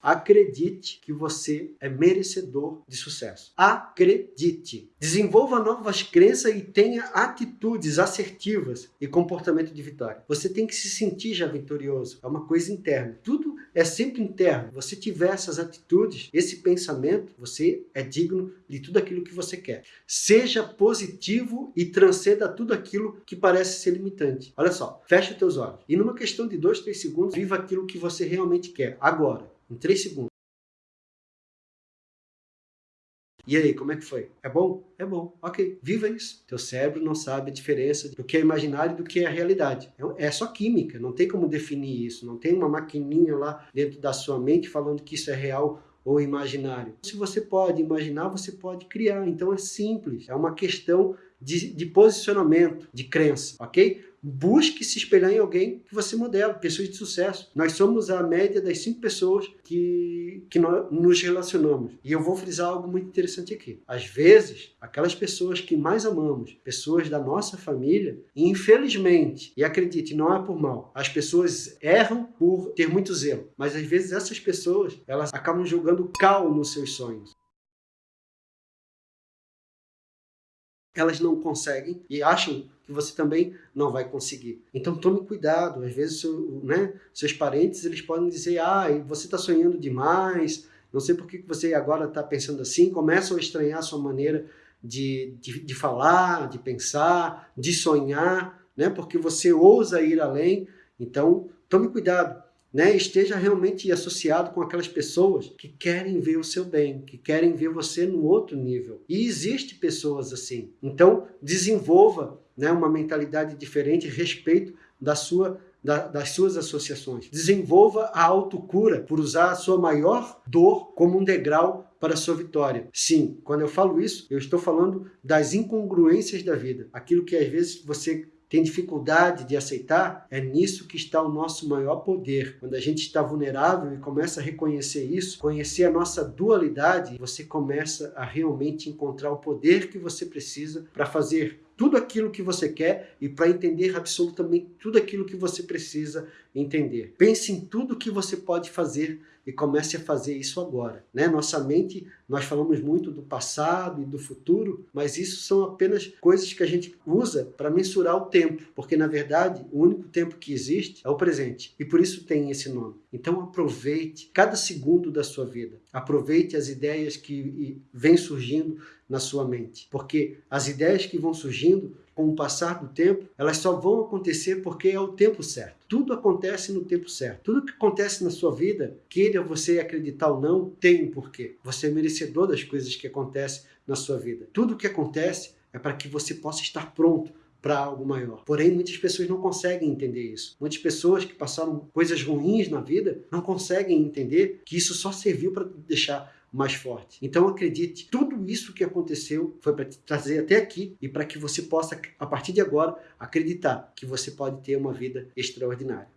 Acredite que você é merecedor de sucesso. Acredite. Desenvolva novas crenças e tenha atitudes assertivas e comportamento de vitória. Você tem que se sentir já vitorioso. É uma coisa interna. Tudo é sempre interno. Você tiver essas atitudes, esse pensamento, você é digno de tudo aquilo que você quer. Seja positivo e transcenda tudo aquilo que parece ser limitante. Olha só, fecha os teus olhos. E numa questão de dois, três segundos, viva aquilo que você realmente quer. Agora em 3 segundos. E aí, como é que foi? É bom? É bom. Ok, viva isso. Teu cérebro não sabe a diferença do que é imaginário e do que é a realidade. É, é só química, não tem como definir isso. Não tem uma maquininha lá dentro da sua mente falando que isso é real ou imaginário. Se você pode imaginar, você pode criar. Então é simples. É uma questão de, de posicionamento, de crença, ok? busque se espelhar em alguém que você modela, pessoas de sucesso. Nós somos a média das cinco pessoas que, que nós nos relacionamos. E eu vou frisar algo muito interessante aqui. Às vezes, aquelas pessoas que mais amamos, pessoas da nossa família, infelizmente, e acredite, não é por mal, as pessoas erram por ter muito zelo. Mas às vezes essas pessoas, elas acabam jogando cal nos seus sonhos. Elas não conseguem e acham que você também não vai conseguir. Então tome cuidado, às vezes né, seus parentes eles podem dizer, ah, você está sonhando demais, não sei por que você agora está pensando assim, começam a estranhar a sua maneira de, de, de falar, de pensar, de sonhar, né, porque você ousa ir além, então tome cuidado né, esteja realmente associado com aquelas pessoas que querem ver o seu bem, que querem ver você no outro nível. E existe pessoas assim. Então, desenvolva né, uma mentalidade diferente a respeito da sua da, das suas associações. Desenvolva a autocura por usar a sua maior dor como um degrau para a sua vitória. Sim, quando eu falo isso, eu estou falando das incongruências da vida. Aquilo que às vezes você tem dificuldade de aceitar, é nisso que está o nosso maior poder. Quando a gente está vulnerável e começa a reconhecer isso, conhecer a nossa dualidade, você começa a realmente encontrar o poder que você precisa para fazer tudo aquilo que você quer e para entender absolutamente tudo aquilo que você precisa entender. Pense em tudo que você pode fazer e comece a fazer isso agora. Né? Nossa mente, nós falamos muito do passado e do futuro, mas isso são apenas coisas que a gente usa para mensurar o tempo, porque na verdade o único tempo que existe é o presente e por isso tem esse nome. Então aproveite cada segundo da sua vida, aproveite as ideias que vêm surgindo na sua mente, porque as ideias que vão surgindo com o passar do tempo, elas só vão acontecer porque é o tempo certo. Tudo acontece no tempo certo. Tudo que acontece na sua vida, queira você acreditar ou não, tem um porquê. Você é merecedor das coisas que acontecem na sua vida. Tudo que acontece é para que você possa estar pronto para algo maior. Porém, muitas pessoas não conseguem entender isso. Muitas pessoas que passaram coisas ruins na vida não conseguem entender que isso só serviu para deixar mais forte. Então acredite, tudo isso que aconteceu foi para te trazer até aqui e para que você possa, a partir de agora, acreditar que você pode ter uma vida extraordinária.